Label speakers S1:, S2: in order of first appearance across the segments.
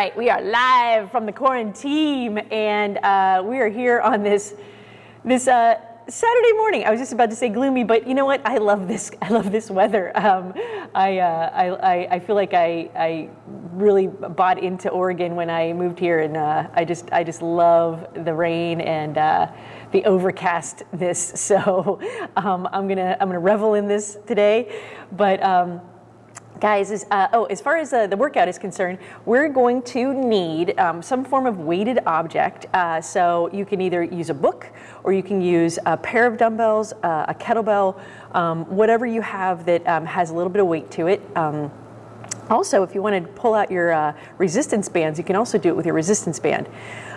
S1: Right, we are live from the quarantine, and uh, we are here on this this uh, Saturday morning. I was just about to say gloomy, but you know what? I love this. I love this weather. Um, I, uh, I, I feel like I I really bought into Oregon when I moved here, and uh, I just I just love the rain and uh, the overcastness. So um, I'm gonna I'm gonna revel in this today, but. Um, Guys, is, uh, oh, as far as uh, the workout is concerned, we're going to need um, some form of weighted object. Uh, so you can either use a book or you can use a pair of dumbbells, uh, a kettlebell, um, whatever you have that um, has a little bit of weight to it. Um, also, if you want to pull out your uh, resistance bands, you can also do it with your resistance band.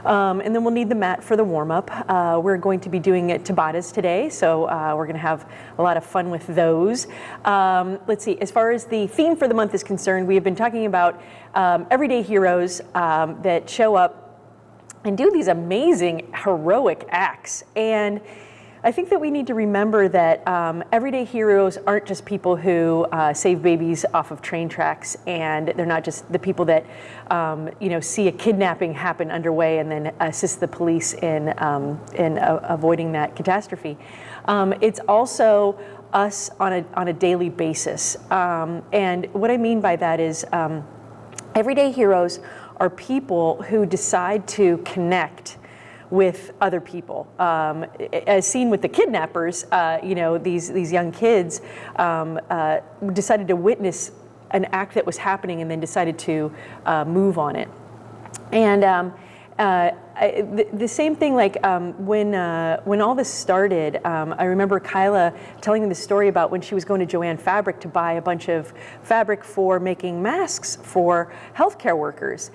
S1: Um, and then we'll need the mat for the warm-up. Uh, we're going to be doing it Tabatas today, so uh, we're going to have a lot of fun with those. Um, let's see, as far as the theme for the month is concerned, we have been talking about um, everyday heroes um, that show up and do these amazing heroic acts. And I think that we need to remember that um, everyday heroes aren't just people who uh, save babies off of train tracks, and they're not just the people that um, you know see a kidnapping happen underway and then assist the police in um, in avoiding that catastrophe. Um, it's also us on a on a daily basis, um, and what I mean by that is um, everyday heroes are people who decide to connect with other people. Um, as seen with the kidnappers, uh, you know, these, these young kids um, uh, decided to witness an act that was happening and then decided to uh, move on it. And um, uh, I, the, the, same thing, like um, when uh, when all this started, um, I remember Kyla telling me the story about when she was going to Jo-Ann Fabric to buy a bunch of fabric for making masks for healthcare workers.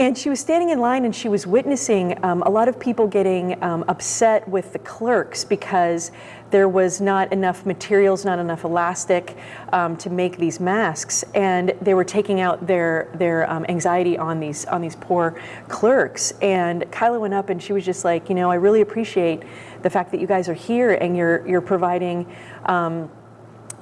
S1: And she was standing in line and she was witnessing um, a lot of people getting um, upset with the clerks because there was not enough materials, not enough elastic um, to make these masks. And they were taking out their, their um, anxiety on these, on these poor clerks. And Kyla went up and she was just like, you know, I really appreciate the fact that you guys are here and you're, you're providing um,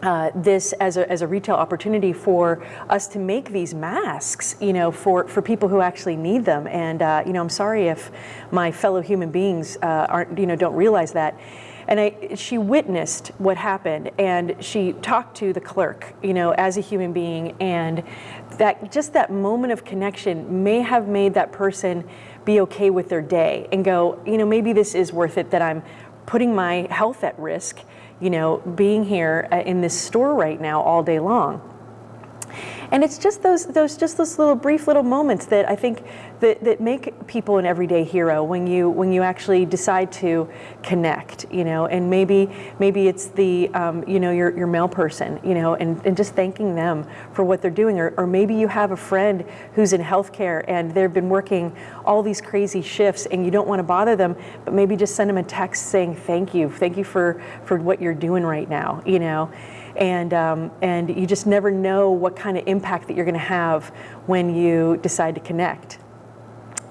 S1: uh, this as a, as a retail opportunity for us to make these masks, you know, for, for people who actually need them. And, uh, you know, I'm sorry if my fellow human beings uh, aren't, you know, don't realize that. And I, she witnessed what happened and she talked to the clerk, you know, as a human being. And that just that moment of connection may have made that person be okay with their day and go, you know, maybe this is worth it that I'm putting my health at risk you know, being here uh, in this store right now all day long. And it's just those, those, just those little brief little moments that I think that, that make people an everyday hero when you, when you actually decide to connect, you know, and maybe, maybe it's the, um, you know, your, your mail person, you know, and, and just thanking them for what they're doing. Or, or maybe you have a friend who's in healthcare and they've been working all these crazy shifts and you don't want to bother them, but maybe just send them a text saying, thank you, thank you for, for what you're doing right now, you know and, um, and you just never know what kind of impact that you're going to have when you decide to connect.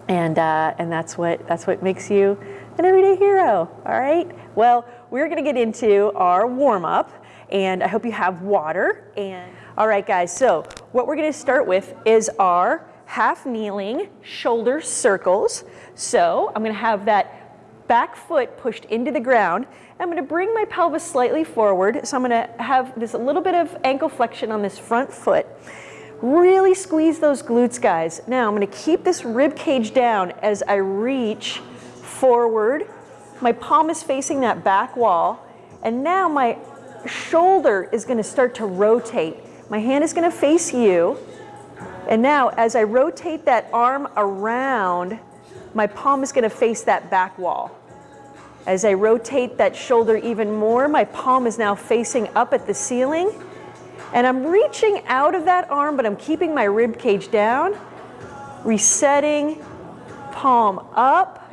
S1: And, uh, and that's, what, that's what makes you an everyday hero, all right? Well, we're going to get into our warm-up, and I hope you have water. And All right, guys, so what we're going to start with is our half kneeling shoulder circles. So I'm going to have that back foot pushed into the ground I'm gonna bring my pelvis slightly forward. So I'm gonna have this a little bit of ankle flexion on this front foot. Really squeeze those glutes, guys. Now I'm gonna keep this rib cage down as I reach forward. My palm is facing that back wall. And now my shoulder is gonna start to rotate. My hand is gonna face you. And now as I rotate that arm around, my palm is gonna face that back wall. As I rotate that shoulder even more, my palm is now facing up at the ceiling. And I'm reaching out of that arm, but I'm keeping my rib cage down. Resetting, palm up,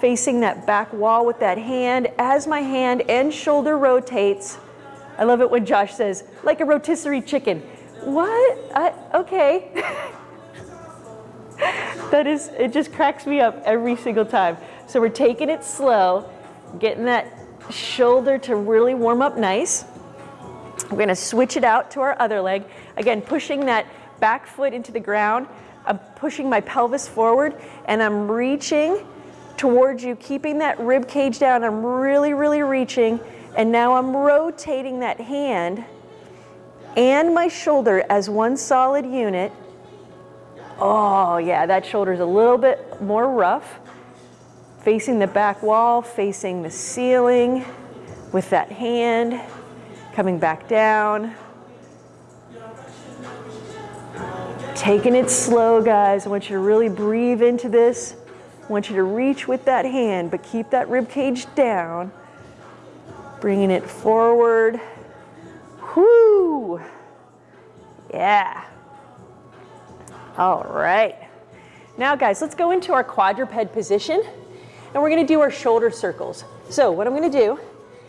S1: facing that back wall with that hand. As my hand and shoulder rotates, I love it when Josh says, like a rotisserie chicken. What? I, okay. that is, it just cracks me up every single time. So we're taking it slow, getting that shoulder to really warm up nice. We're gonna switch it out to our other leg. Again, pushing that back foot into the ground, I'm pushing my pelvis forward and I'm reaching towards you, keeping that rib cage down. I'm really, really reaching. And now I'm rotating that hand and my shoulder as one solid unit. Oh yeah, that shoulder's a little bit more rough. Facing the back wall, facing the ceiling with that hand, coming back down. Taking it slow, guys. I want you to really breathe into this. I want you to reach with that hand, but keep that rib cage down. Bringing it forward. Whoo! Yeah. All right. Now, guys, let's go into our quadruped position, and we're gonna do our shoulder circles. So what I'm gonna do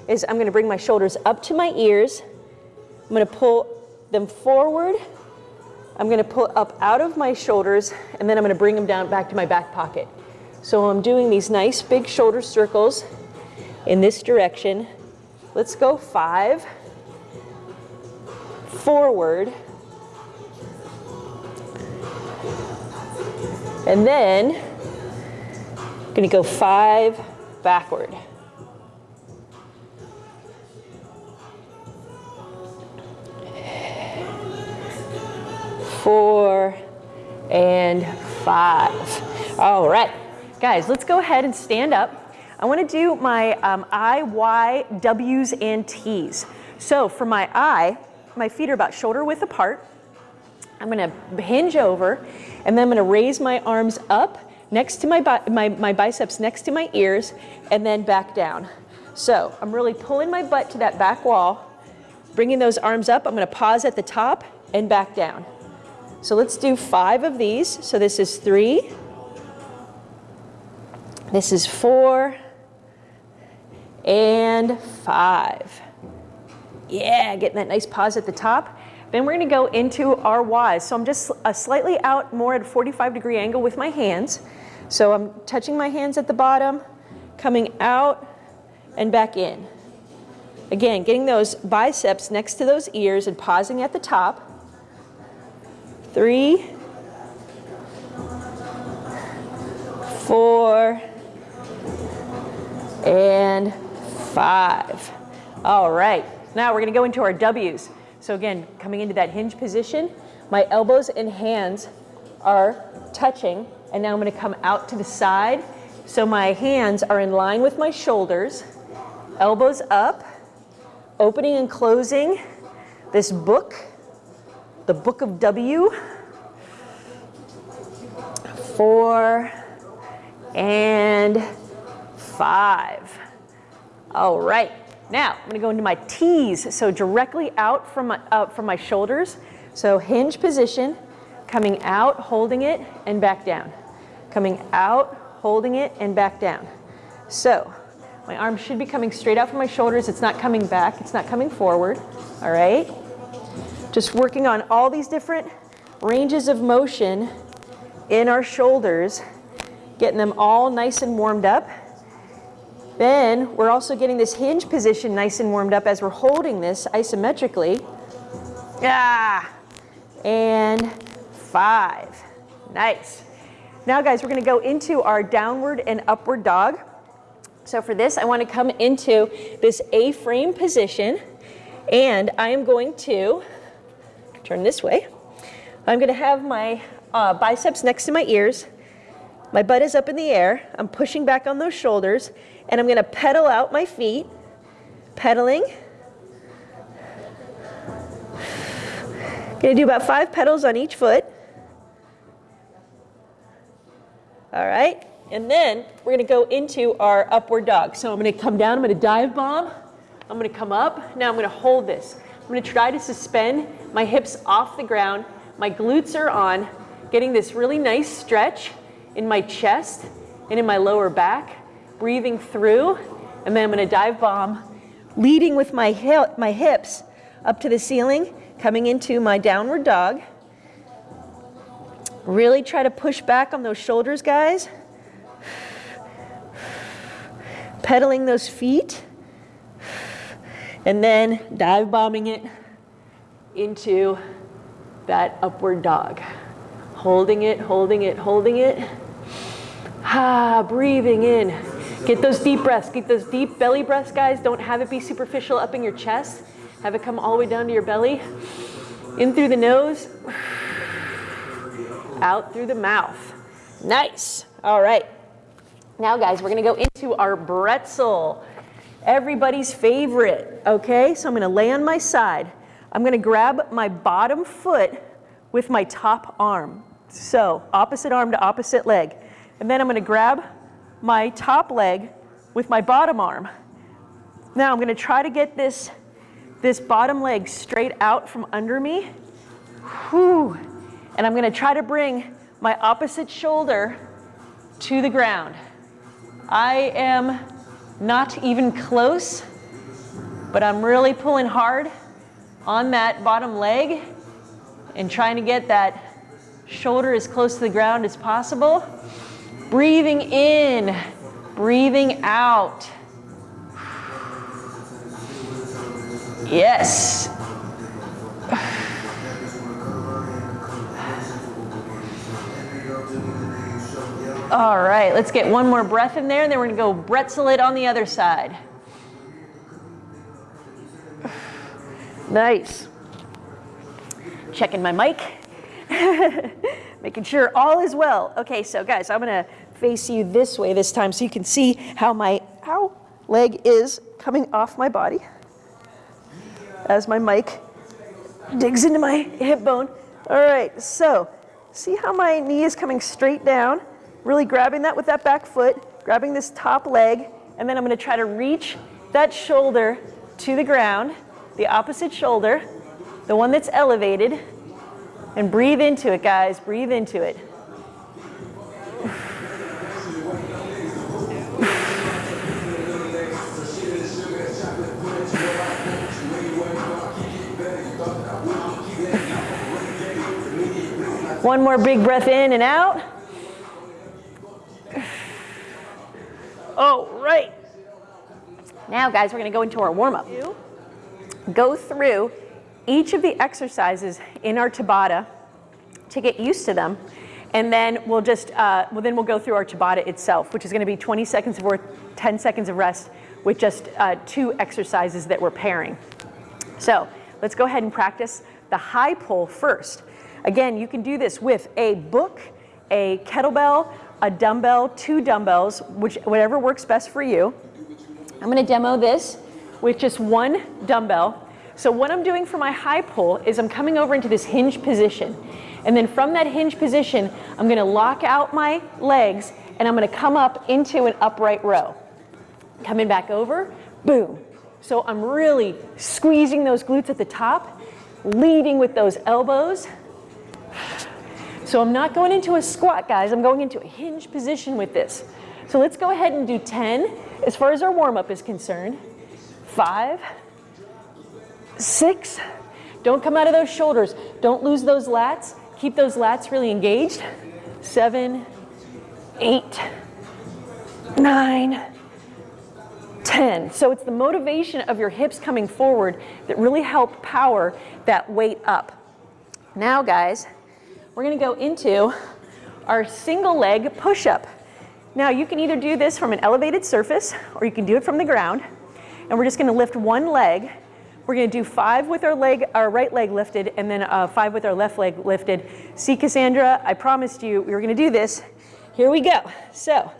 S1: is I'm gonna bring my shoulders up to my ears. I'm gonna pull them forward I'm gonna pull up out of my shoulders and then I'm gonna bring them down back to my back pocket. So I'm doing these nice big shoulder circles in this direction. Let's go five, forward, and then I'm gonna go five backward. Four, and five. All right, guys, let's go ahead and stand up. I wanna do my um, I, Y, W's, and T's. So for my I, my feet are about shoulder width apart. I'm gonna hinge over, and then I'm gonna raise my arms up next to my, my, my biceps next to my ears, and then back down. So I'm really pulling my butt to that back wall, bringing those arms up. I'm gonna pause at the top and back down. So let's do five of these. So this is three. This is four. And five. Yeah, getting that nice pause at the top. Then we're gonna go into our Ys. So I'm just a slightly out more at a 45 degree angle with my hands. So I'm touching my hands at the bottom, coming out and back in. Again, getting those biceps next to those ears and pausing at the top three, four, and five. All right, now we're gonna go into our W's. So again, coming into that hinge position, my elbows and hands are touching, and now I'm gonna come out to the side. So my hands are in line with my shoulders, elbows up, opening and closing this book the book of W, four, and five. All right, now I'm gonna go into my T's. So directly out from my, uh, from my shoulders. So hinge position, coming out, holding it, and back down. Coming out, holding it, and back down. So my arm should be coming straight out from my shoulders. It's not coming back, it's not coming forward, all right? Just working on all these different ranges of motion in our shoulders, getting them all nice and warmed up. Then we're also getting this hinge position nice and warmed up as we're holding this isometrically. Yeah, and five. Nice. Now guys, we're gonna go into our downward and upward dog. So for this, I wanna come into this A-frame position and I am going to turn this way. I'm gonna have my uh, biceps next to my ears. My butt is up in the air. I'm pushing back on those shoulders and I'm gonna pedal out my feet, pedaling. Gonna do about five pedals on each foot. All right, and then we're gonna go into our upward dog. So I'm gonna come down, I'm gonna dive bomb, I'm gonna come up, now I'm gonna hold this. I'm gonna try to suspend my hips off the ground. My glutes are on, getting this really nice stretch in my chest and in my lower back, breathing through, and then I'm gonna dive bomb, leading with my, hip, my hips up to the ceiling, coming into my downward dog. Really try to push back on those shoulders, guys. Pedaling those feet and then dive bombing it into that upward dog. Holding it, holding it, holding it. Ah, breathing in. Get those deep breaths. Get those deep belly breaths, guys. Don't have it be superficial up in your chest. Have it come all the way down to your belly. In through the nose, out through the mouth. Nice. All right. Now, guys, we're to go into our bretzel. Everybody's favorite, okay? So I'm to lay on my side. I'm going to grab my bottom foot with my top arm. So opposite arm to opposite leg. And then I'm going to grab my top leg with my bottom arm. Now I'm going to try to get this, this bottom leg straight out from under me. Whew. And I'm going to try to bring my opposite shoulder to the ground. I am not even close, but I'm really pulling hard on that bottom leg and trying to get that shoulder as close to the ground as possible. Breathing in, breathing out. Yes. All right, let's get one more breath in there, and then we're gonna go bretzel it on the other side. Nice. Checking my mic. Making sure all is well. Okay, so guys, I'm gonna face you this way this time so you can see how my ow, leg is coming off my body as my mic digs into my hip bone. All right, so see how my knee is coming straight down, really grabbing that with that back foot, grabbing this top leg, and then I'm gonna try to reach that shoulder to the ground, the opposite shoulder, the one that's elevated, and breathe into it, guys. Breathe into it. One more big breath in and out. Oh, right. Now, guys, we're going to go into our warm-up. Go through each of the exercises in our Tabata to get used to them. And then we'll just, uh, well, then we'll go through our Tabata itself, which is gonna be 20 seconds of work, 10 seconds of rest with just uh, two exercises that we're pairing. So let's go ahead and practice the high pull first. Again, you can do this with a book, a kettlebell, a dumbbell, two dumbbells, which, whatever works best for you. I'm gonna demo this with just one dumbbell so what I'm doing for my high pull is I'm coming over into this hinge position. And then from that hinge position, I'm gonna lock out my legs and I'm gonna come up into an upright row. Coming back over, boom. So I'm really squeezing those glutes at the top, leading with those elbows. So I'm not going into a squat, guys. I'm going into a hinge position with this. So let's go ahead and do 10 as far as our warm-up is concerned. Five, six. Don't come out of those shoulders. Don't lose those lats. Keep those lats really engaged. Seven, eight, nine, ten. So it's the motivation of your hips coming forward that really help power that weight up. Now, guys, we're gonna go into our single leg push-up. Now, you can either do this from an elevated surface or you can do it from the ground. And we're just gonna lift one leg we're gonna do five with our leg, our right leg lifted, and then uh, five with our left leg lifted. See, Cassandra, I promised you we were gonna do this. Here we go. So,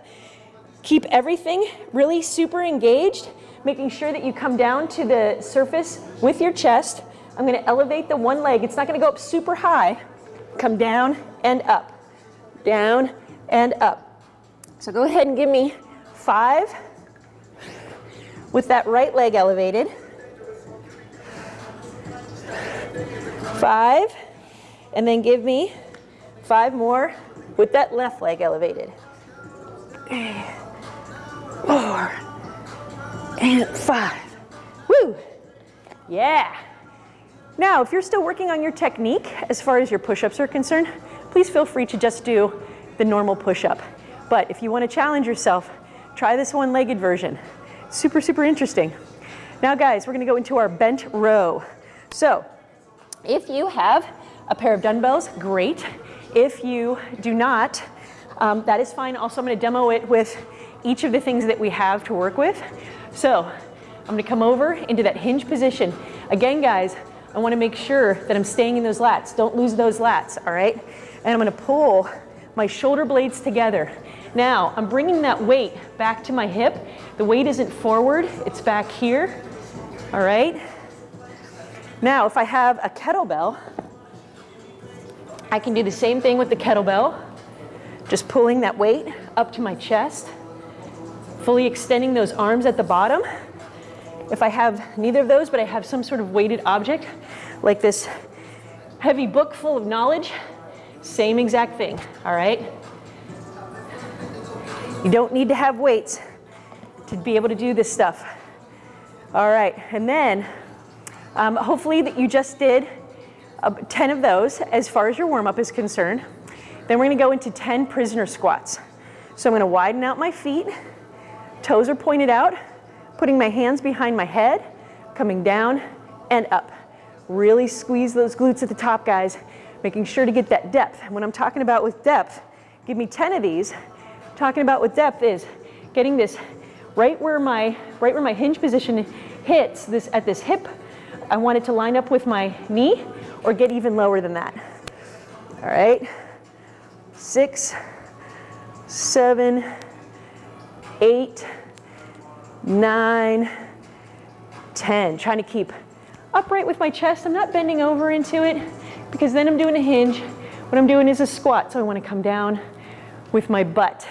S1: keep everything really super engaged, making sure that you come down to the surface with your chest. I'm gonna elevate the one leg. It's not gonna go up super high. Come down and up, down and up. So go ahead and give me five with that right leg elevated. Five, and then give me five more with that left leg elevated. Four, and five. Woo! Yeah. Now, if you're still working on your technique as far as your push-ups are concerned, please feel free to just do the normal push-up. But if you want to challenge yourself, try this one-legged version. Super, super interesting. Now guys, we're gonna go into our bent row. So if you have a pair of dumbbells, great. If you do not, um, that is fine. Also, I'm gonna demo it with each of the things that we have to work with. So I'm gonna come over into that hinge position. Again, guys, I wanna make sure that I'm staying in those lats. Don't lose those lats, all right? And I'm gonna pull my shoulder blades together. Now, I'm bringing that weight back to my hip. The weight isn't forward, it's back here, all right? Now, if I have a kettlebell, I can do the same thing with the kettlebell, just pulling that weight up to my chest, fully extending those arms at the bottom. If I have neither of those, but I have some sort of weighted object, like this heavy book full of knowledge, same exact thing, all right? You don't need to have weights to be able to do this stuff. All right, and then um, hopefully that you just did uh, 10 of those as far as your warm-up is concerned. Then we're gonna go into 10 prisoner squats. So I'm gonna widen out my feet, toes are pointed out, putting my hands behind my head, coming down and up. Really squeeze those glutes at the top, guys, making sure to get that depth. And when I'm talking about with depth, give me 10 of these. Talking about with depth is getting this right where my, right where my hinge position hits this at this hip. I want it to line up with my knee or get even lower than that. All right, six, seven, eight, nine, ten. Trying to keep upright with my chest. I'm not bending over into it because then I'm doing a hinge. What I'm doing is a squat, so I want to come down with my butt.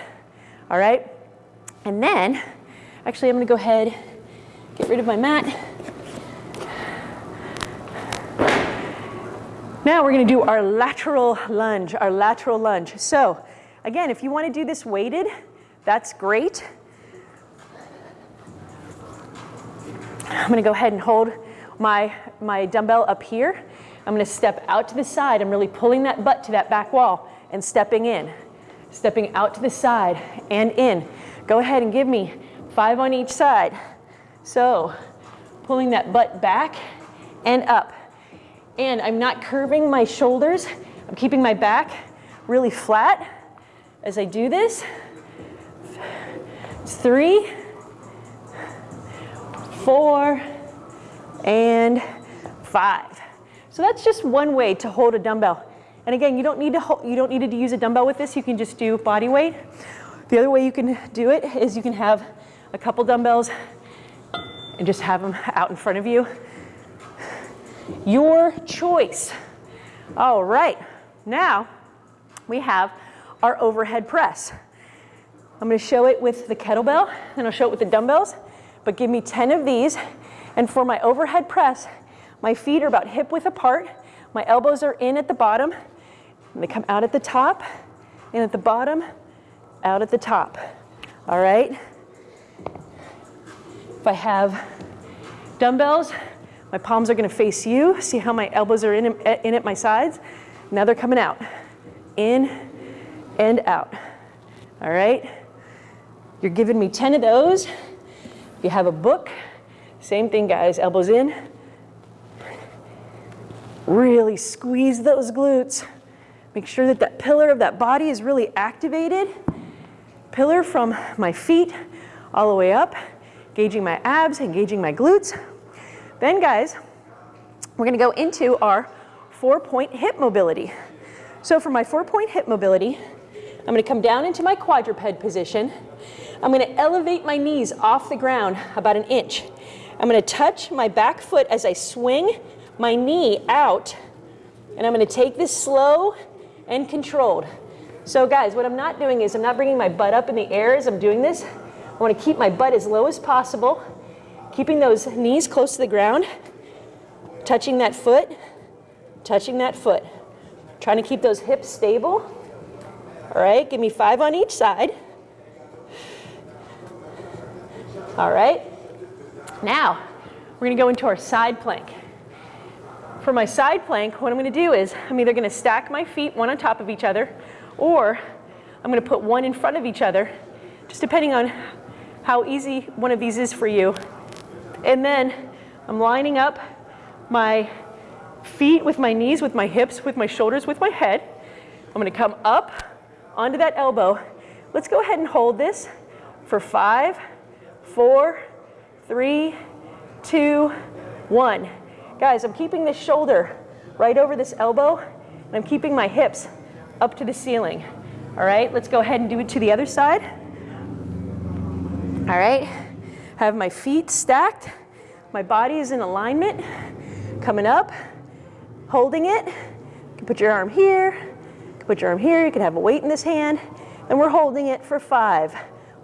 S1: All right? And then, actually, I'm to go ahead, get rid of my mat. Now we're going to do our lateral lunge, our lateral lunge. So, again, if you want to do this weighted, that's great. I'm gonna go ahead and hold my, my dumbbell up here. I'm gonna step out to the side. I'm really pulling that butt to that back wall and stepping in. Stepping out to the side and in. Go ahead and give me five on each side. So, pulling that butt back and up. And I'm not curving my shoulders. I'm keeping my back really flat as I do this. Three, four, and five. So that's just one way to hold a dumbbell. And again, you don't need to you don't need to use a dumbbell with this. You can just do body weight. The other way you can do it is you can have a couple dumbbells and just have them out in front of you. Your choice. All right, now we have our overhead press. I'm gonna show it with the kettlebell, and I'll show it with the dumbbells but give me 10 of these. And for my overhead press, my feet are about hip width apart. My elbows are in at the bottom. And they come out at the top, in at the bottom, out at the top. All right? If I have dumbbells, my palms are gonna face you. See how my elbows are in, in at my sides? Now they're coming out. In and out. All right? You're giving me 10 of those If you have a book, same thing guys, elbows in. Really squeeze those glutes. Make sure that that pillar of that body is really activated. Pillar from my feet all the way up, engaging my abs, engaging my glutes. Then guys, we're gonna go into our four point hip mobility. So for my four point hip mobility, I'm gonna come down into my quadruped position. I'm gonna elevate my knees off the ground about an inch. I'm gonna touch my back foot as I swing my knee out, and I'm gonna take this slow and controlled. So guys, what I'm not doing is I'm not bringing my butt up in the air as I'm doing this. I wanna keep my butt as low as possible, keeping those knees close to the ground, touching that foot, touching that foot. Trying to keep those hips stable. All right, give me five on each side. All right, now we're gonna go into our side plank. For my side plank, what I'm gonna do is I'm either gonna stack my feet one on top of each other or I'm gonna put one in front of each other, just depending on how easy one of these is for you. And then I'm lining up my feet with my knees, with my hips, with my shoulders, with my head I'm gonna come up onto that elbow. Let's go ahead and hold this for five, four, three, two, one. Guys, I'm keeping this shoulder right over this elbow, and I'm keeping my hips up to the ceiling. All right, let's go ahead and do it to the other side. All right, have my feet stacked. My body is in alignment, coming up, holding it. You can put your arm here, you can put your arm here, you can have a weight in this hand, and we're holding it for five,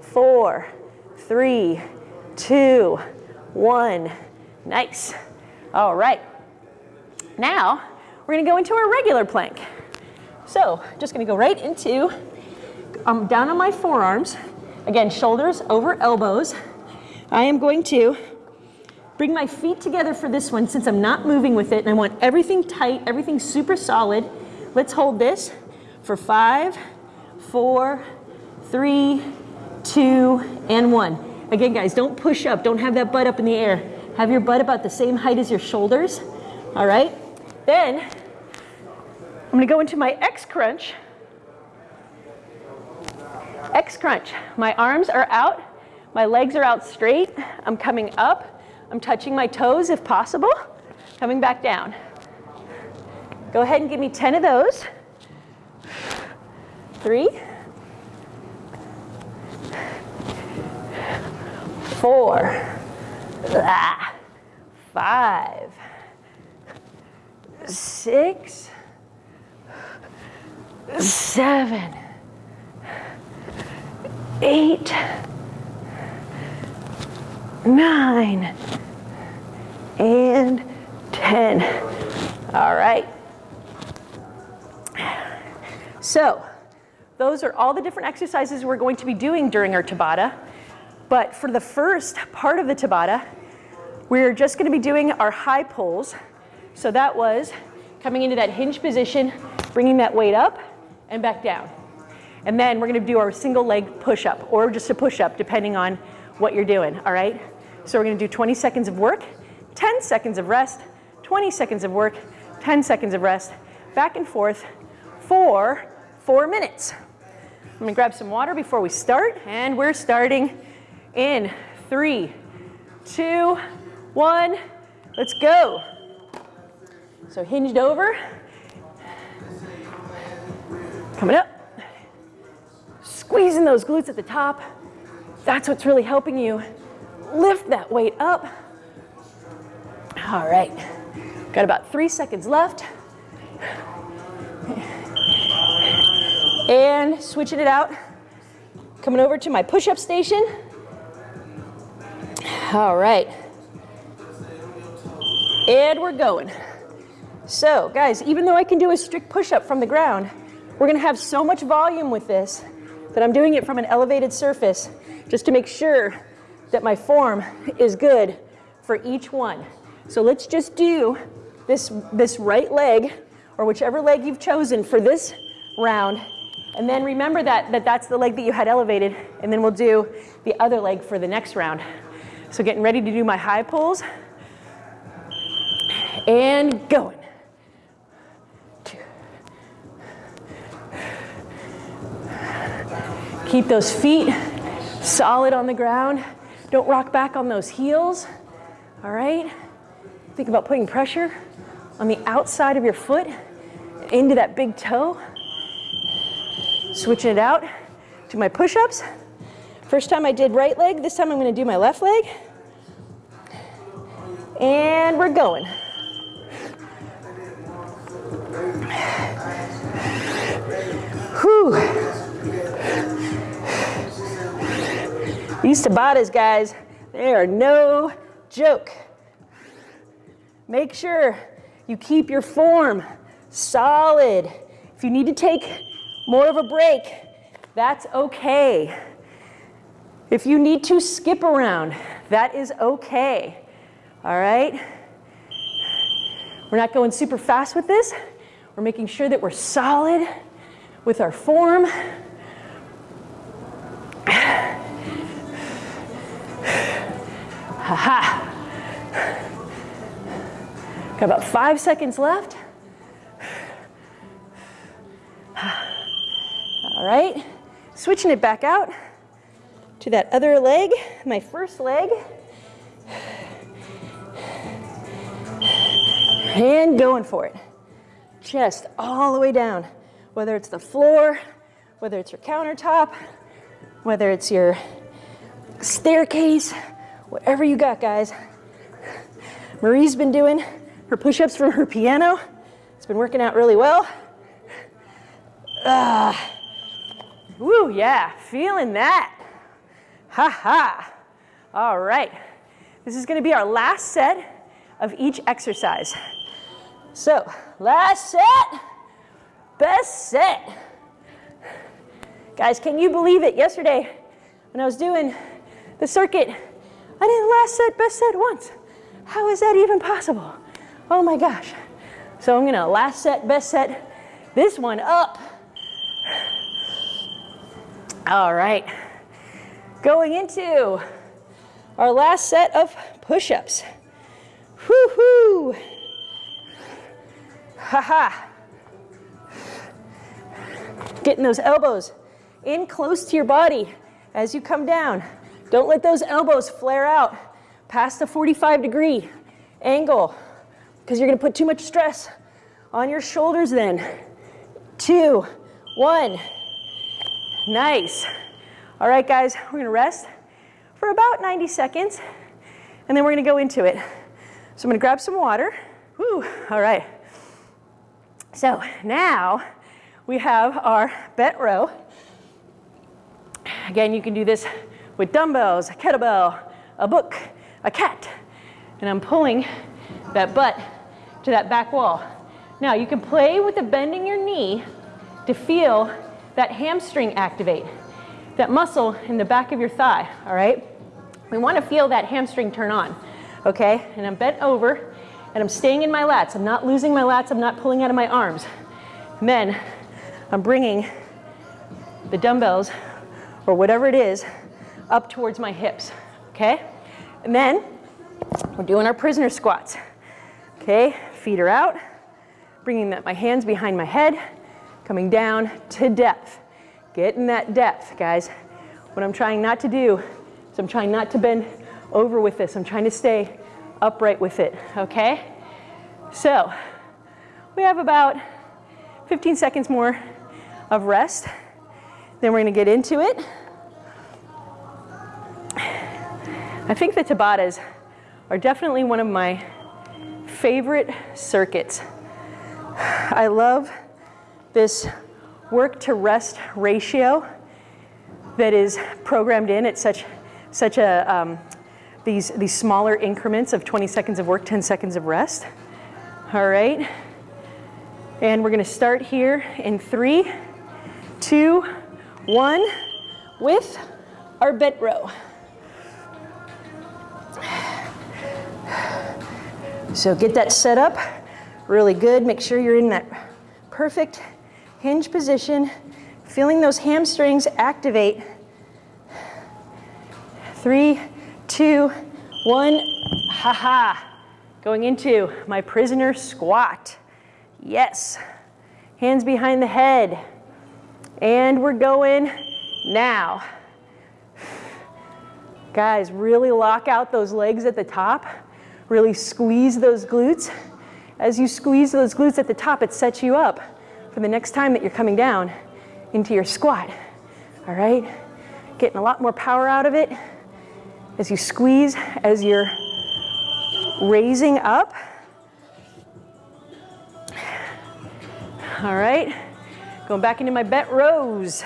S1: four, three, two, one. Nice. All right. Now, we're gonna go into our regular plank. So, just gonna go right into, I'm um, down on my forearms. Again, shoulders over elbows. I am going to bring my feet together for this one since I'm not moving with it and I want everything tight, everything super solid. Let's hold this for five, four, three, two, and one. Again, guys, don't push up. Don't have that butt up in the air. Have your butt about the same height as your shoulders. All right? Then, I'm gonna go into my X crunch. X crunch. My arms are out. My legs are out straight. I'm coming up. I'm touching my toes if possible. Coming back down. Go ahead and give me 10 of those. Three, four, ah, five, six, seven, eight, nine, and 10. All right. So those are all the different exercises we're going to be doing during our Tabata. But for the first part of the Tabata, we're just gonna be doing our high pulls. So that was coming into that hinge position, bringing that weight up and back down. And then we're gonna do our single leg push-up or just a push-up depending on what you're doing, all right? So we're gonna do 20 seconds of work, 10 seconds of rest, 20 seconds of work, 10 seconds of rest, back and forth for four minutes. I'm gonna grab some water before we start and we're starting in three, two, one, let's go. So hinged over, coming up, squeezing those glutes at the top. That's what's really helping you lift that weight up. All right, got about three seconds left. And switching it out, coming over to my push-up station. All right. And we're going. So guys, even though I can do a strict push-up from the ground, we're gonna have so much volume with this that I'm doing it from an elevated surface just to make sure that my form is good for each one. So let's just do this, this right leg or whichever leg you've chosen for this round. And then remember that, that that's the leg that you had elevated and then we'll do the other leg for the next round. So getting ready to do my high pulls. And going. Two. Keep those feet solid on the ground. Don't rock back on those heels. All right? Think about putting pressure on the outside of your foot into that big toe. Switching it out to my push-ups. First time I did right leg, this time I'm gonna do my left leg. And we're going. Whew. These Tabatas, guys, they are no joke. Make sure you keep your form solid. If you need to take more of a break, that's okay. If you need to skip around, that is okay. All right? We're not going super fast with this. We're making sure that we're solid with our form. Ha ha. Got about five seconds left. All right, switching it back out to that other leg, my first leg. And going for it. Chest all the way down, whether it's the floor, whether it's your countertop, whether it's your staircase, whatever you got, guys. Marie's been doing her push-ups from her piano. It's been working out really well. Ah. Woo, yeah, feeling that. Ha ha. All right. This is gonna be our last set of each exercise. So, last set, best set. Guys, can you believe it? Yesterday, when I was doing the circuit, I didn't last set, best set once. How is that even possible? Oh my gosh. So I'm gonna last set, best set, this one up. All right. Going into our last set of push-ups. Whoo-hoo. Ha-ha. Getting those elbows in close to your body as you come down. Don't let those elbows flare out past the 45 degree angle because you're gonna put too much stress on your shoulders then. Two, one, nice. All right, guys, we're gonna rest for about 90 seconds and then we're gonna go into it. So I'm gonna grab some water. Woo, all right. So now we have our bent row. Again, you can do this with dumbbells, a kettlebell, a book, a cat. And I'm pulling that butt to that back wall. Now you can play with the bending your knee to feel that hamstring activate, that muscle in the back of your thigh, all right? We wanna feel that hamstring turn on, okay? And I'm bent over and I'm staying in my lats. I'm not losing my lats. I'm not pulling out of my arms. And then I'm bringing the dumbbells or whatever it is up towards my hips, okay? And then we're doing our prisoner squats, okay? Feet are out, bringing that my hands behind my head, coming down to depth. Getting that depth, guys. What I'm trying not to do is I'm trying not to bend over with this. I'm trying to stay upright with it, okay? So we have about 15 seconds more of rest. Then we're gonna get into it. I think the Tabatas are definitely one of my favorite circuits. I love this work to rest ratio that is programmed in at such, such a, um, these, these smaller increments of 20 seconds of work, 10 seconds of rest. All right. And we're gonna start here in three, two, one, with our bent row. So get that set up really good. Make sure you're in that perfect hinge position, feeling those hamstrings activate. Three, two, one, ha ha. Going into my prisoner squat. Yes. Hands behind the head. And we're going now. Guys, really lock out those legs at the top. Really squeeze those glutes. As you squeeze those glutes at the top, it sets you up for the next time that you're coming down into your squat. All right? Getting a lot more power out of it as you squeeze, as you're raising up. All right, going back into my bent rows.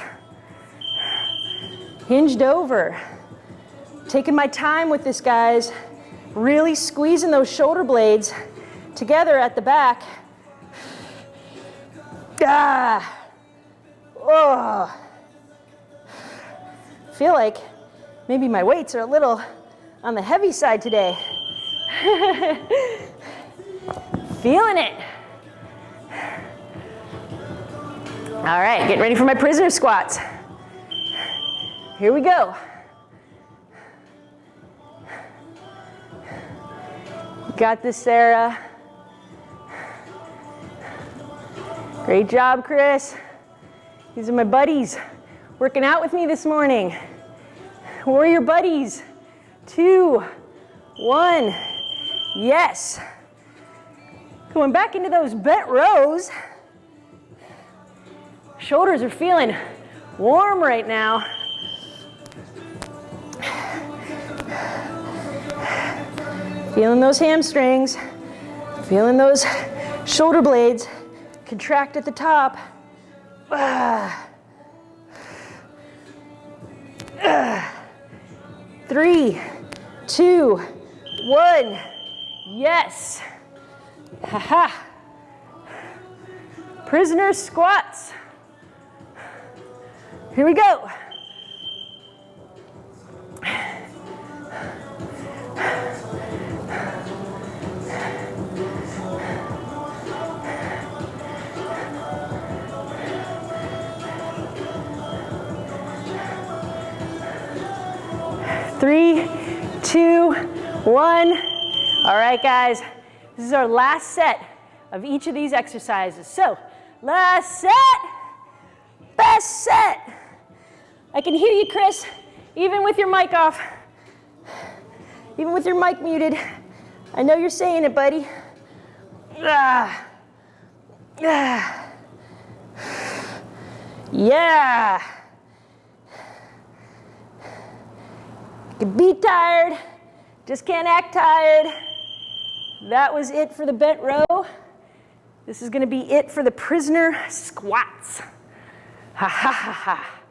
S1: Hinged over. Taking my time with this, guys. Really squeezing those shoulder blades together at the back. Ah. Oh. Feel like maybe my weights are a little on the heavy side today. Feeling it. All right, getting ready for my prisoner squats. Here we go. Got this, Sarah. Great job, Chris. These are my buddies. working out with me this morning. Warrior buddies. Two, one, yes. Going back into those bent rows. Shoulders are feeling warm right now. Feeling those hamstrings, feeling those shoulder blades contract at the top. Three, two, one. Yes. Ha ha. Prisoner squats. Here we go. Three, two, one. All right, guys, this is our last set of each of these exercises. So, last set, best set. I can hear you, Chris, even with your mic off, even with your mic muted. I know you're saying it, buddy. Ah. Ah. Yeah. You can be tired, just can't act tired. That was it for the bent row. This is gonna be it for the prisoner squats. Ha ha ha ha.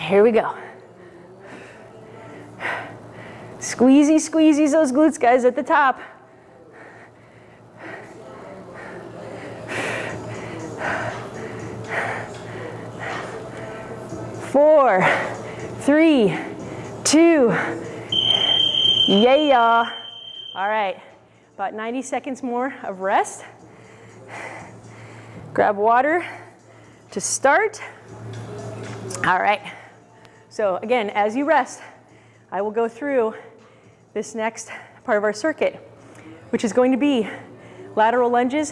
S1: Here we go. Squeezy, squeezy those glutes, guys, at the top. Four, three, two, yeah. All right, about 90 seconds more of rest. Grab water to start. All right. So again, as you rest, I will go through this next part of our circuit, which is going to be lateral lunges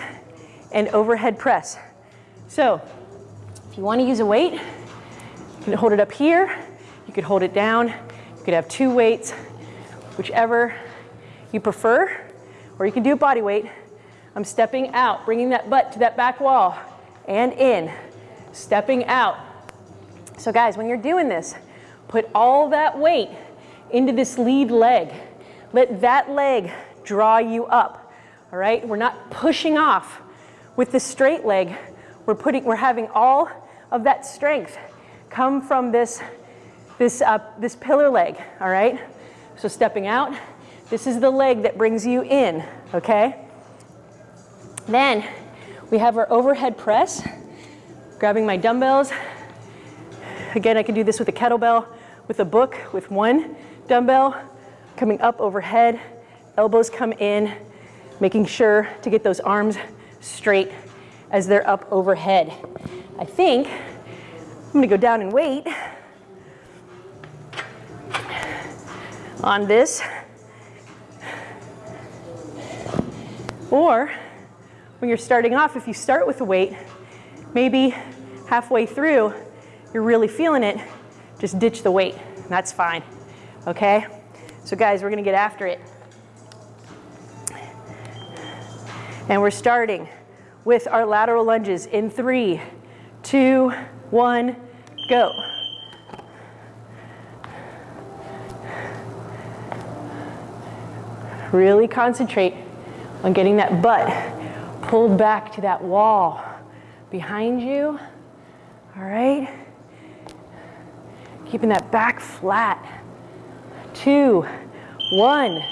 S1: and overhead press. So if you want to use a weight, you can hold it up here, you could hold it down, you could have two weights, whichever you prefer, or you can do body weight. I'm stepping out, bringing that butt to that back wall and in, stepping out. So guys, when you're doing this, Put all that weight into this lead leg. Let that leg draw you up, all right? We're not pushing off with the straight leg. We're, putting, we're having all of that strength come from this, this, uh, this pillar leg, all right? So stepping out, this is the leg that brings you in, okay? Then we have our overhead press, grabbing my dumbbells. Again, I can do this with a kettlebell with a book with one dumbbell coming up overhead, elbows come in, making sure to get those arms straight as they're up overhead. I think I'm gonna go down and wait on this. Or when you're starting off, if you start with a weight, maybe halfway through, you're really feeling it, just ditch the weight. That's fine. Okay? So guys, we're gonna get after it. And we're starting with our lateral lunges in three, two, one, go. Really concentrate on getting that butt pulled back to that wall behind you. All right? Keeping that back flat. Two, one,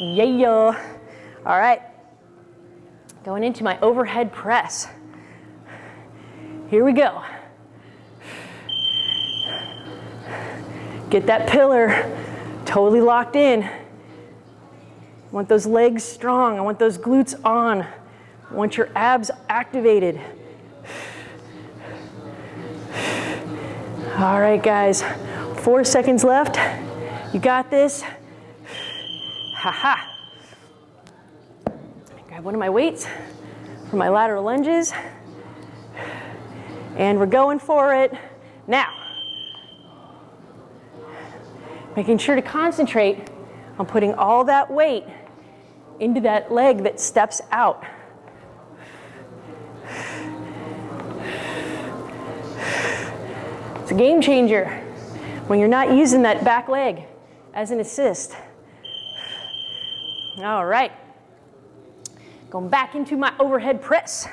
S1: yeah. All right, going into my overhead press. Here we go. Get that pillar totally locked in. I want those legs strong. I want those glutes on. I want your abs activated. All right, guys, four seconds left. You got this. Ha ha. Grab one of my weights for my lateral lunges. And we're going for it now. Making sure to concentrate on putting all that weight into that leg that steps out. A game changer when you're not using that back leg as an assist. All right. Going back into my overhead press.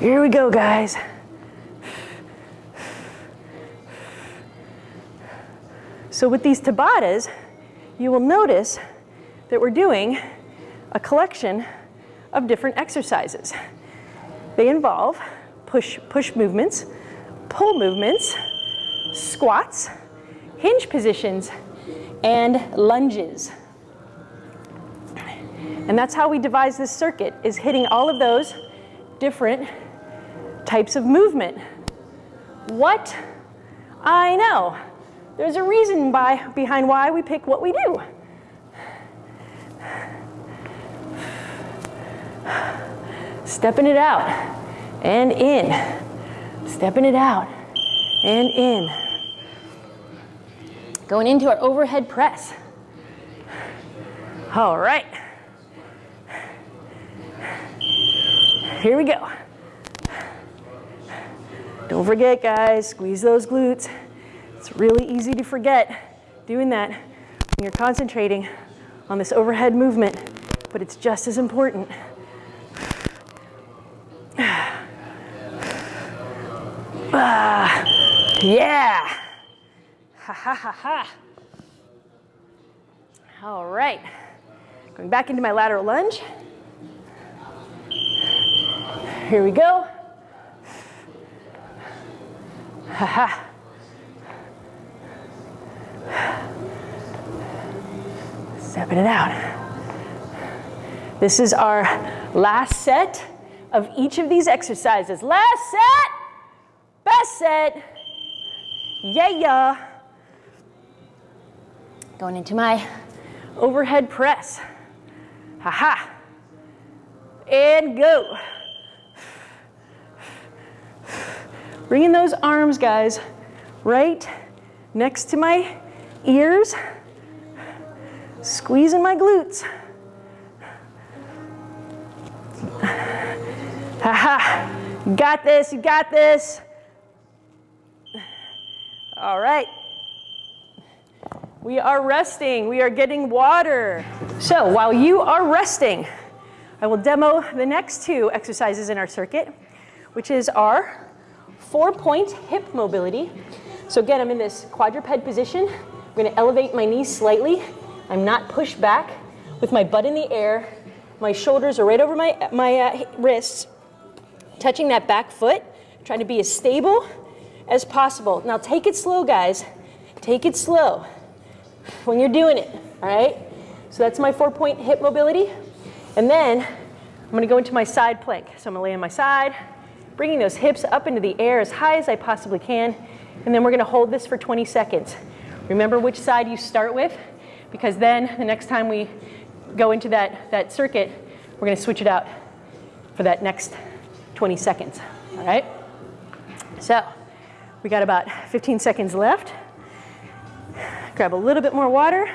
S1: Here we go, guys. So with these Tabatas, you will notice that we're doing a collection of different exercises. They involve push, push movements, pull movements, squats, hinge positions, and lunges. And that's how we devise this circuit, is hitting all of those different types of movement. What? I know. There's a reason by, behind why we pick what we do. Stepping it out and in. Stepping it out and in. Going into our overhead press. All right. Here we go. Don't forget, guys, squeeze those glutes. It's really easy to forget doing that when you're concentrating on this overhead movement, but it's just as important. Yeah. Ha ha ha ha. All right. Going back into my lateral lunge. Here we go. Ha ha. Stepping it out. This is our last set of each of these exercises. Last set, best set. Yeah, yeah. Going into my overhead press. Ha ha. And go. Bringing those arms, guys, right next to my ears. Squeezing my glutes. Ha You got this, you got this. All right. We are resting, we are getting water. So while you are resting, I will demo the next two exercises in our circuit, which is our four point hip mobility. So again, I'm in this quadruped position. I'm gonna elevate my knees slightly. I'm not pushed back with my butt in the air. My shoulders are right over my, my uh, wrists, touching that back foot, trying to be as stable as possible. Now take it slow, guys. Take it slow when you're doing it, all right? So that's my four point hip mobility. And then I'm gonna go into my side plank. So I'm gonna lay on my side, bringing those hips up into the air as high as I possibly can. And then we're gonna hold this for 20 seconds. Remember which side you start with, because then the next time we go into that, that circuit, we're gonna switch it out for that next 20 seconds, all right? So we got about 15 seconds left. Grab a little bit more water.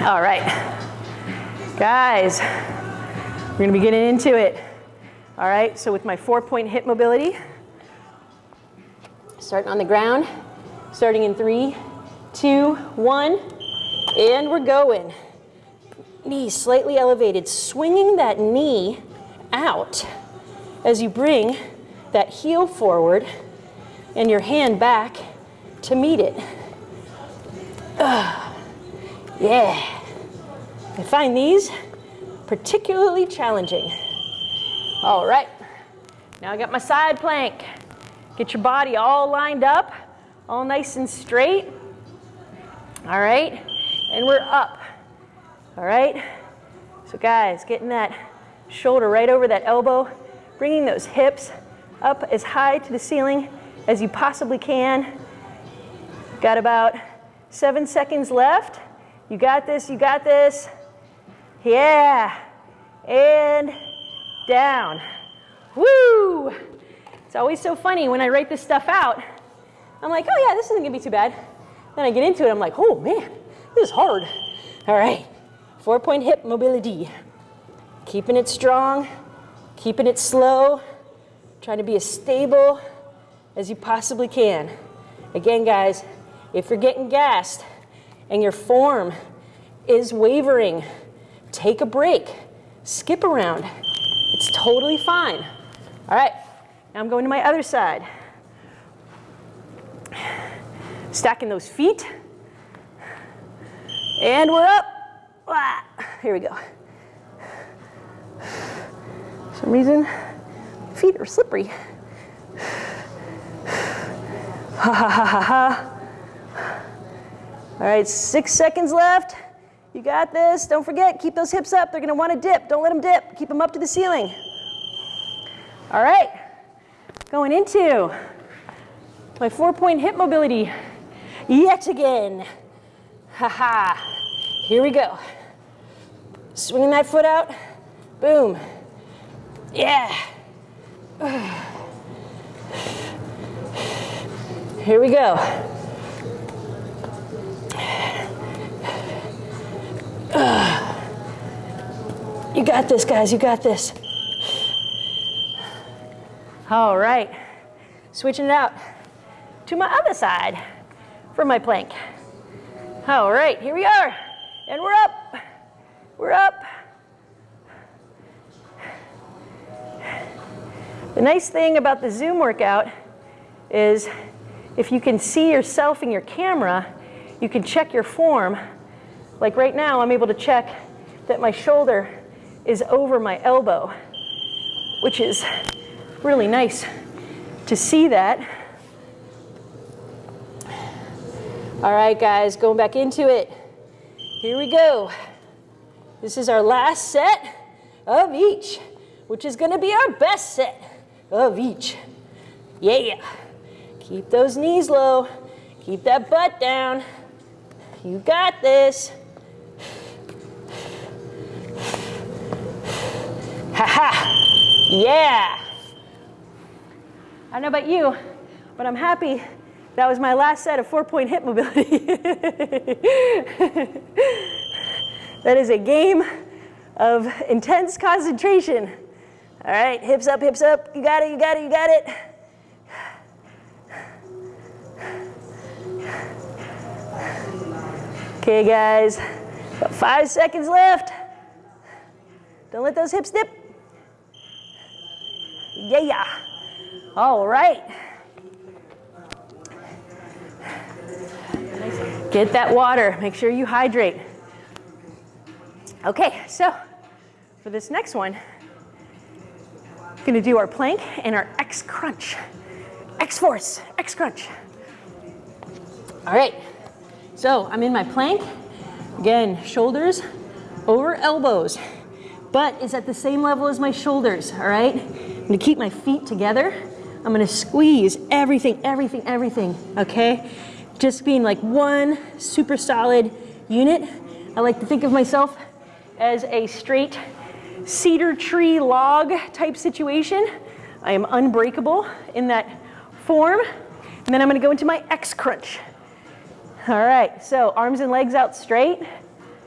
S1: All right, guys, we're gonna be getting into it. All right, so with my four point hip mobility, starting on the ground, starting in three, two, one, and we're going knee slightly elevated, swinging that knee out as you bring that heel forward and your hand back to meet it. Uh, yeah. I find these particularly challenging. All right, now I got my side plank. Get your body all lined up, all nice and straight. All right, and we're up. All right? So guys, getting that shoulder right over that elbow, bringing those hips up as high to the ceiling as you possibly can. Got about seven seconds left. You got this, you got this. Yeah. And down. Woo! It's always so funny when I write this stuff out. I'm like, oh yeah, this isn't gonna be too bad. Then I get into it, I'm like, oh man, this is hard. All right, four point hip mobility. Keeping it strong, keeping it slow, trying to be as stable as you possibly can. Again, guys, if you're getting gassed and your form is wavering, take a break, skip around. It's totally fine. All right, now I'm going to my other side. Stacking those feet. And we're up. Here we go. For some reason, feet are slippery. Ha ha ha ha ha. All right, six seconds left. You got this. Don't forget, keep those hips up. They're gonna wanna dip. Don't let them dip. Keep them up to the ceiling. All right, going into my four point hip mobility yet again. Ha ha. Here we go. Swinging that foot out. Boom. Yeah. Here we go. You got this, guys. You got this. All right. Switching it out to my other side for my plank. All right, here we are. And we're up. We're up. The nice thing about the Zoom workout is if you can see yourself in your camera, you can check your form. Like right now, I'm able to check that my shoulder is over my elbow, which is really nice to see that. All right, guys, going back into it. Here we go. This is our last set of each, which is gonna be our best set of each. Yeah. Keep those knees low. Keep that butt down. You got this. Ha ha. Yeah. I don't know about you, but I'm happy that was my last set of four-point hip mobility. that is a game of intense concentration. All right, hips up, hips up. You got it, you got it, you got it. Okay, guys, about five seconds left. Don't let those hips dip. Yeah. All right. Get that water. Make sure you hydrate. Okay, so for this next one, gonna do our plank and our X crunch. X force, X crunch. All right, so I'm in my plank. Again, shoulders over elbows, but it's at the same level as my shoulders, all right? I'm gonna keep my feet together. I'm gonna squeeze everything, everything, everything, okay? Just being like one super solid unit. I like to think of myself as a straight cedar tree log type situation. I am unbreakable in that form. And then I'm gonna go into my X crunch. All right, so arms and legs out straight,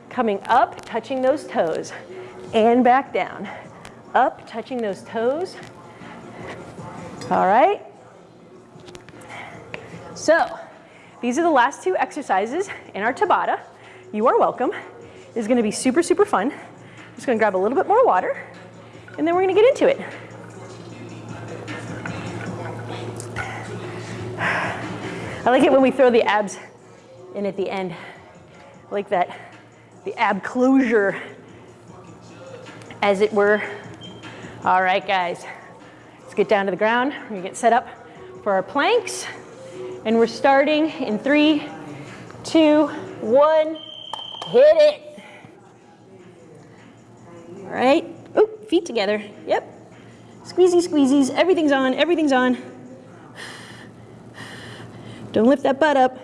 S1: coming up, touching those toes, and back down. Up, touching those toes. All right. So, these are the last two exercises in our Tabata. You are welcome. It's gonna be super, super fun. I'm just gonna grab a little bit more water and then we're gonna get into it. I like it when we throw the abs in at the end. I like that, the ab closure, as it were. All right, guys, let's get down to the ground. We're gonna get set up for our planks. And we're starting in three, two, one, hit it. All right, oh, feet together, yep. Squeezy, squeezies. Everything's on. Everything's on. Don't lift that butt up.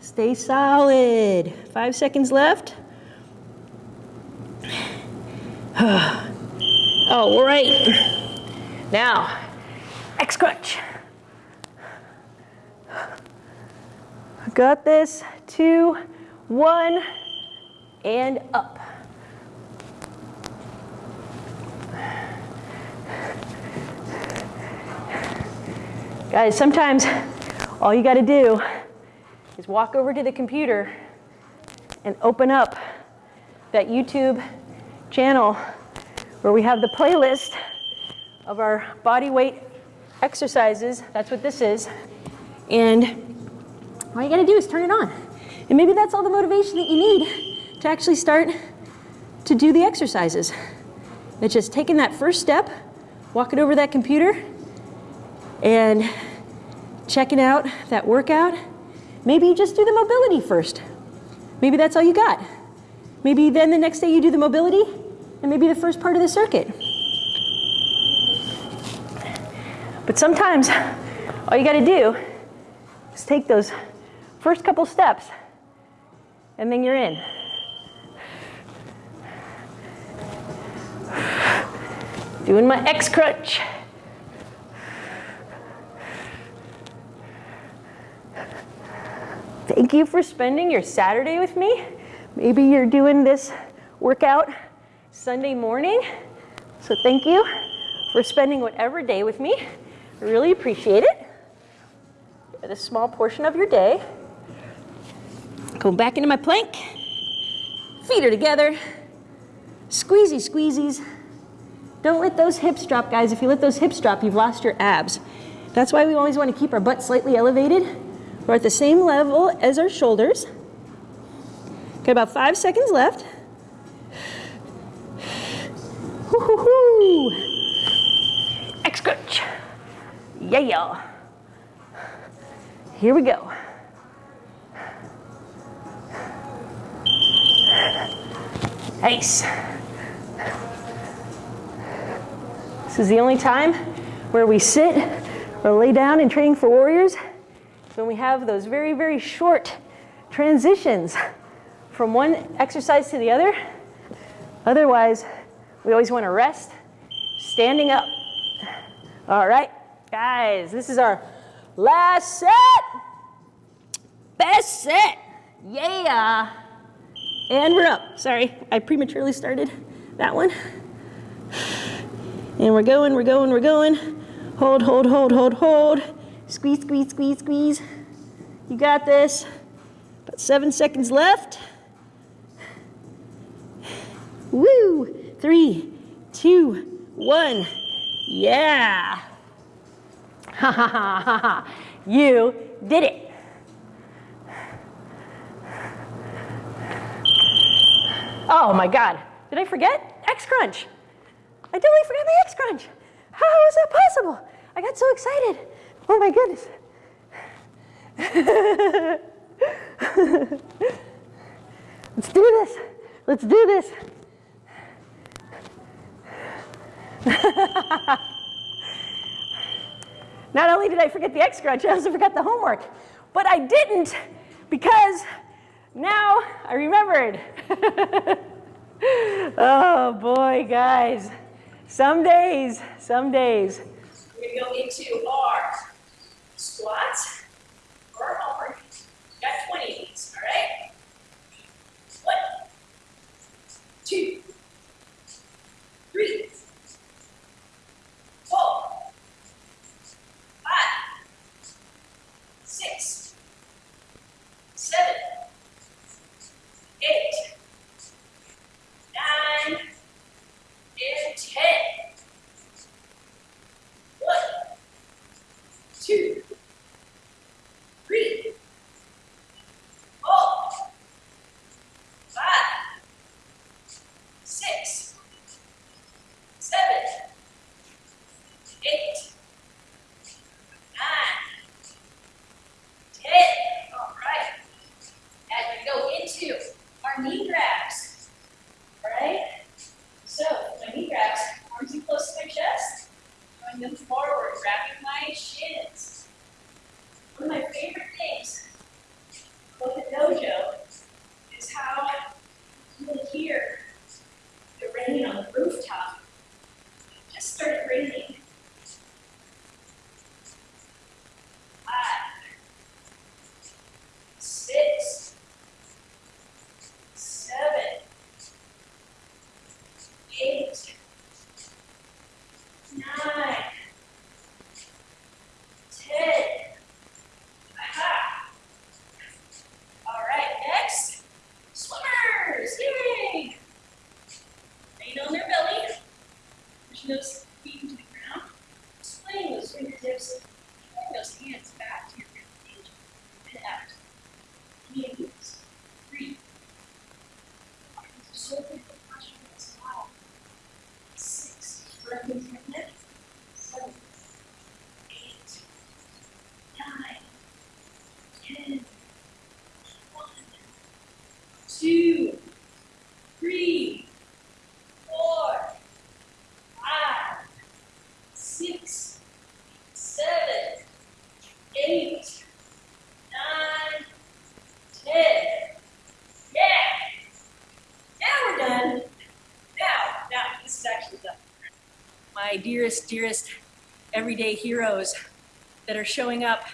S1: Stay solid. Five seconds left. Oh, all right. Now, X crunch. Got this. Two, one, and up. Guys, sometimes all you got to do is walk over to the computer and open up that YouTube channel where we have the playlist of our body weight exercises. That's what this is. And all you got to do is turn it on. And maybe that's all the motivation that you need to actually start to do the exercises. It's just taking that first step, walking over that computer, and checking out that workout. Maybe you just do the mobility first. Maybe that's all you got. Maybe then the next day you do the mobility and maybe the first part of the circuit. But sometimes all you got to do is take those first couple steps and then you're in. Doing my X crunch. Thank you for spending your Saturday with me. Maybe you're doing this workout Sunday morning. So thank you for spending whatever day with me. I really appreciate it. A small portion of your day. Go back into my plank. Feet are together. Squeezy squeezies. Don't let those hips drop, guys. If you let those hips drop, you've lost your abs. That's why we always want to keep our butt slightly elevated. We're at the same level as our shoulders. Got about five seconds left. X crunch. Yeah. Here we go. Nice. This is the only time where we sit or lay down in training for warriors when we have those very, very short transitions from one exercise to the other. Otherwise, we always want to rest standing up. All right, guys, this is our last set. Best set. Yeah. And we're up. Sorry, I prematurely started that one. And we're going, we're going, we're going. Hold, hold, hold, hold, hold. Squeeze, squeeze, squeeze, squeeze. You got this. About seven seconds left. Woo! Three, two, one. Yeah! Ha ha ha ha ha. You did it. Oh my God. Did I forget? X Crunch. I totally forgot the X Crunch. How is that possible? I got so excited. Oh my goodness. Let's do this. Let's do this. Not only did I forget the X crunch, I also forgot the homework. But I didn't because now I remembered. oh boy, guys. Some days, some days.
S2: We're going to go into our squats or our. Got 20 of these, all right? One, two, three, four, five, six, seven, eight, nine,
S1: dearest, dearest everyday heroes that are showing up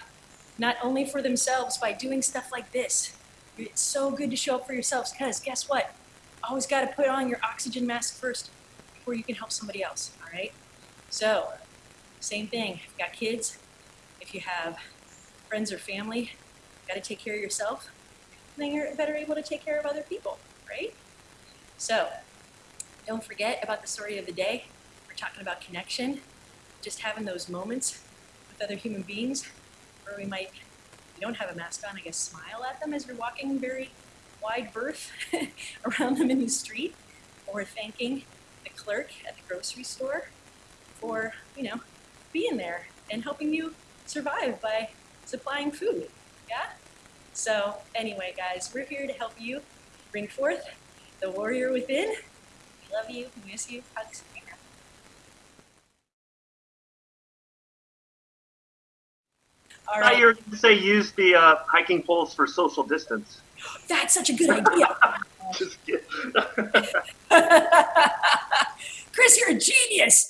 S1: not only for themselves by doing stuff like this. It's so good to show up for yourselves because guess what? Always got to put on your oxygen mask first before you can help somebody else, all right? So, same thing. If you've got kids, if you have friends or family, got to take care of yourself, then you're better able to take care of other people, right? So, don't forget about the story of the day. Talking about connection, just having those moments with other human beings where we might, you don't have a mask on, I guess smile at them as we're walking very wide berth around them in the street, or thanking the clerk at the grocery store for, you know, being there and helping you survive by supplying food. Yeah? So, anyway, guys, we're here to help you bring forth the warrior within. We love you, we miss you, hugs. All
S3: I thought you were going to say use the uh, hiking poles for social distance.
S1: that's such a good idea. Chris, you're a genius.